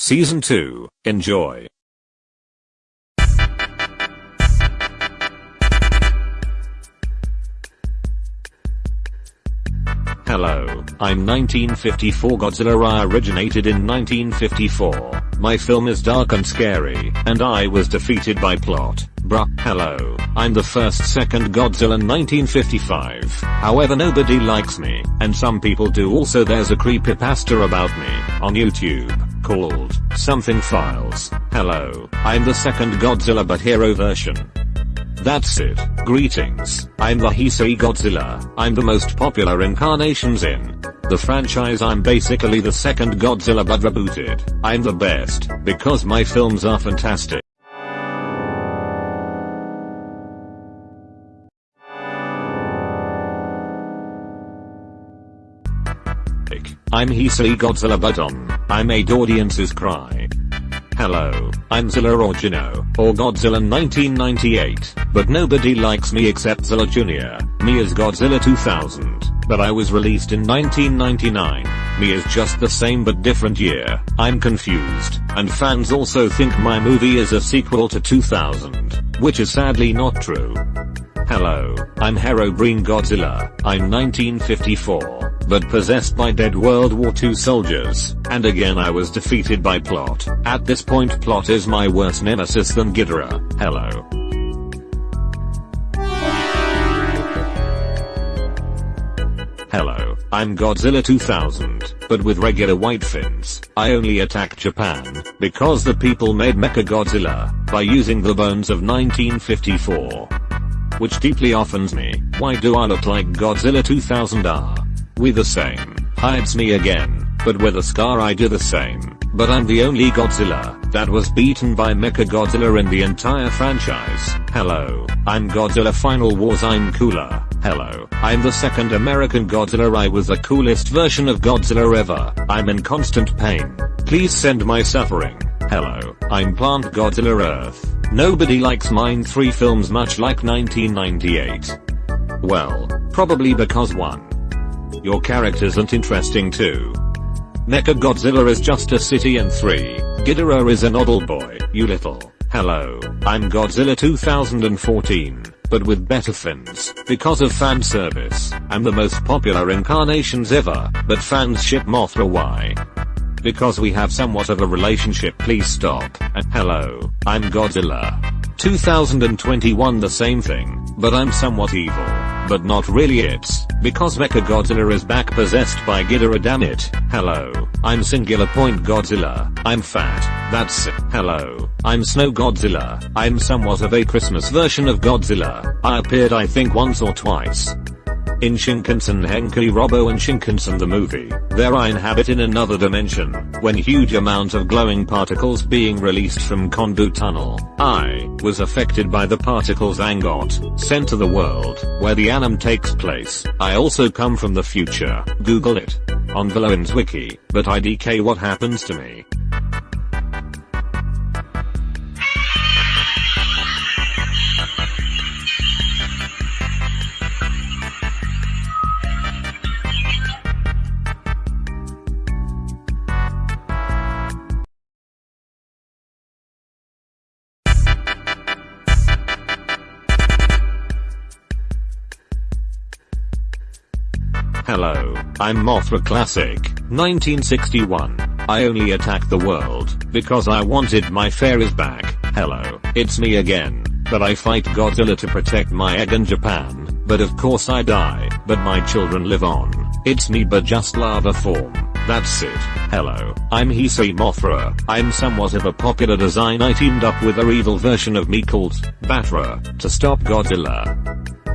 Season 2, enjoy. Hello, I'm 1954 Godzilla I originated in 1954. My film is dark and scary, and I was defeated by plot. Bruh, hello, I'm the first second Godzilla 1955. However nobody likes me, and some people do also there's a creepypasta about me, on YouTube, called, Something Files. Hello, I'm the second Godzilla but hero version. That's it. Greetings. I'm the Heisei Godzilla. I'm the most popular incarnations in the franchise. I'm basically the second Godzilla but rebooted. I'm the best because my films are fantastic. I'm Heisei Godzilla Budon. I made audiences cry. Hello, I'm Zilla or Gino, or Godzilla 1998, but nobody likes me except Zilla Jr., me as Godzilla 2000, but I was released in 1999, me is just the same but different year, I'm confused, and fans also think my movie is a sequel to 2000, which is sadly not true. Hello, I'm Herobrine Godzilla, I'm 1954, but possessed by dead World War II soldiers, and again I was defeated by Plot. At this point Plot is my worst nemesis than Ghidorah. Hello. Hello, I'm Godzilla 2000, but with regular white fins. I only attack Japan, because the people made Mecha Godzilla, by using the bones of 1954 which deeply offends me. Why do I look like Godzilla 2000 are? We the same. Hides me again, but with a scar I do the same. But I'm the only Godzilla that was beaten by Mechagodzilla in the entire franchise. Hello, I'm Godzilla Final Wars I'm cooler. Hello, I'm the second American Godzilla I was the coolest version of Godzilla ever. I'm in constant pain. Please send my suffering. Hello, I'm Plant Godzilla Earth. Nobody likes mine 3 films much like 1998. Well, probably because 1. Your characters aren't interesting too. Mecha Godzilla is just a city and 3. Ghidorah is an oddle boy, you little. Hello, I'm Godzilla 2014, but with better fins, because of fan service. I'm the most popular incarnations ever, but fans ship Mothra why? Because we have somewhat of a relationship please stop, and hello, I'm Godzilla. 2021 the same thing, but I'm somewhat evil. But not really it's, because Mechagodzilla is back possessed by Ghidorah damn it. Hello, I'm Singular Point Godzilla, I'm fat, that's it. Hello, I'm Snow Godzilla, I'm somewhat of a Christmas version of Godzilla. I appeared I think once or twice. In Shinkansen Henkei Robo and Shinkansen the movie, there I inhabit in another dimension, when huge amount of glowing particles being released from Konbu Tunnel. I was affected by the particles and got sent to the world, where the anime takes place. I also come from the future, google it. On Villains wiki, but IDK what happens to me. Hello, I'm Mothra Classic, 1961. I only attack the world, because I wanted my fairies back. Hello, it's me again, but I fight Godzilla to protect my egg in Japan, but of course I die, but my children live on. It's me but just lava form. That's it. Hello, I'm Heisei Mothra. I'm somewhat of a popular design I teamed up with a evil version of me called Batra to stop Godzilla.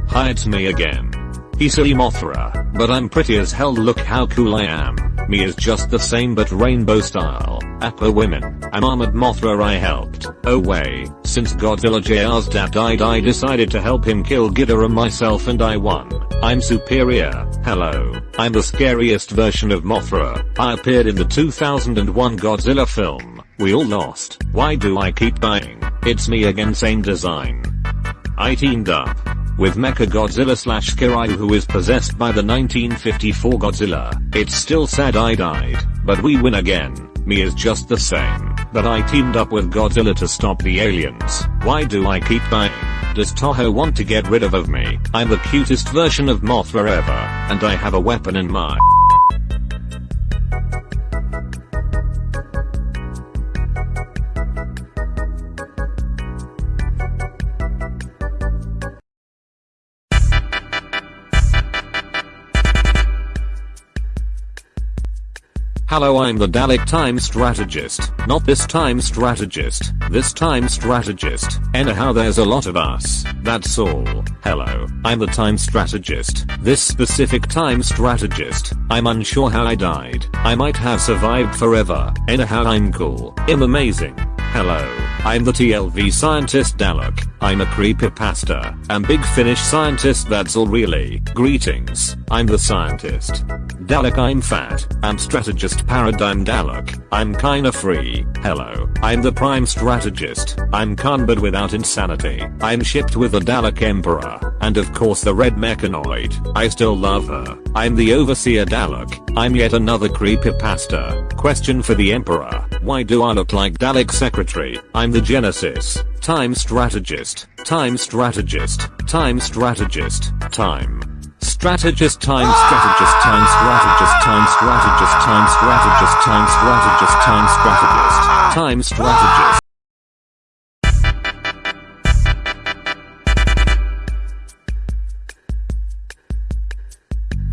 Hi it's me again. Heisei Mothra, but I'm pretty as hell look how cool I am. Me is just the same but rainbow style. Aqua women. I'm Armored Mothra I helped. Oh way, since Godzilla JR's dad died I decided to help him kill Ghidorah myself and I won. I'm superior. Hello, I'm the scariest version of Mothra. I appeared in the 2001 Godzilla film. We all lost. Why do I keep dying? It's me again same design. I teamed up with Mecha Godzilla slash Kiryu who is possessed by the 1954 Godzilla. It's still sad I died, but we win again. me is just the same, but I teamed up with Godzilla to stop the aliens. Why do I keep dying? Does Toho want to get rid of me? I'm the cutest version of Mothra ever, and I have a weapon in my Hello I'm the Dalek time strategist, not this time strategist, this time strategist, anyhow there's a lot of us, that's all, hello, I'm the time strategist, this specific time strategist, I'm unsure how I died, I might have survived forever, anyhow I'm cool, I'm amazing, hello, I'm the TLV scientist Dalek, I'm a creepypasta, I'm big finish scientist that's all really, greetings, I'm the scientist. Dalek I'm fat, I'm strategist paradigm Dalek, I'm kinda free, hello, I'm the prime strategist, I'm Khan but without insanity, I'm shipped with the Dalek Emperor, and of course the red mechanoid, I still love her, I'm the overseer Dalek, I'm yet another creepypasta, question for the Emperor, why do I look like Dalek secretary, I'm the Genesis, time strategist, time strategist, time strategist, time. Strategist time strategist time strategist time strategist time strategist time strategist time strategist. Time strategist.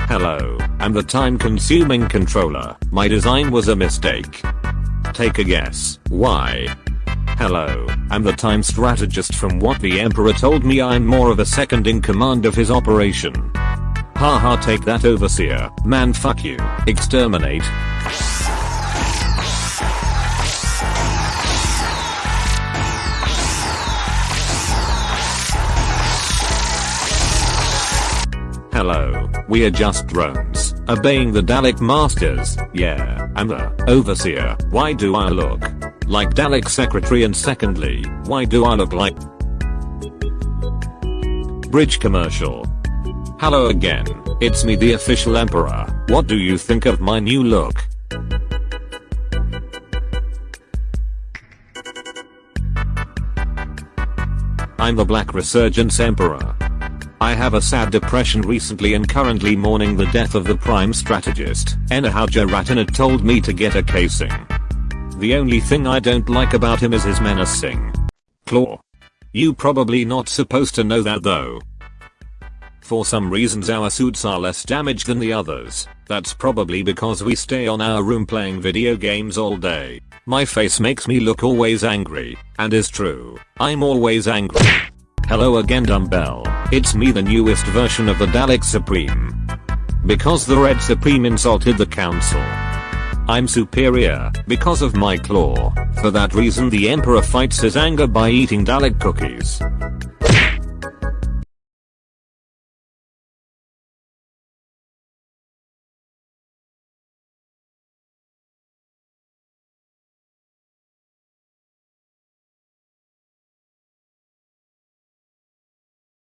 Hello, I'm the time consuming controller. My design was a mistake. Take a guess. Why? Hello, I'm the time strategist from what the emperor told me I'm more of a second in command of his operation. Haha take that overseer, man fuck you, exterminate. Hello, we are just drones, obeying the Dalek Masters, yeah, I'm the overseer, why do I look like Dalek secretary and secondly, why do I look like Bridge commercial. Hello again, it's me the official emperor, what do you think of my new look? I'm the Black Resurgence Emperor. I have a sad depression recently and currently mourning the death of the prime strategist. Anyhow Jaratina told me to get a casing. The only thing I don't like about him is his menacing claw. You probably not supposed to know that though. For some reasons our suits are less damaged than the others. That's probably because we stay on our room playing video games all day. My face makes me look always angry, and is true. I'm always angry. Hello again Dumbbell, it's me the newest version of the Dalek Supreme. Because the Red Supreme insulted the council. I'm superior because of my claw. For that reason the emperor fights his anger by eating Dalek cookies.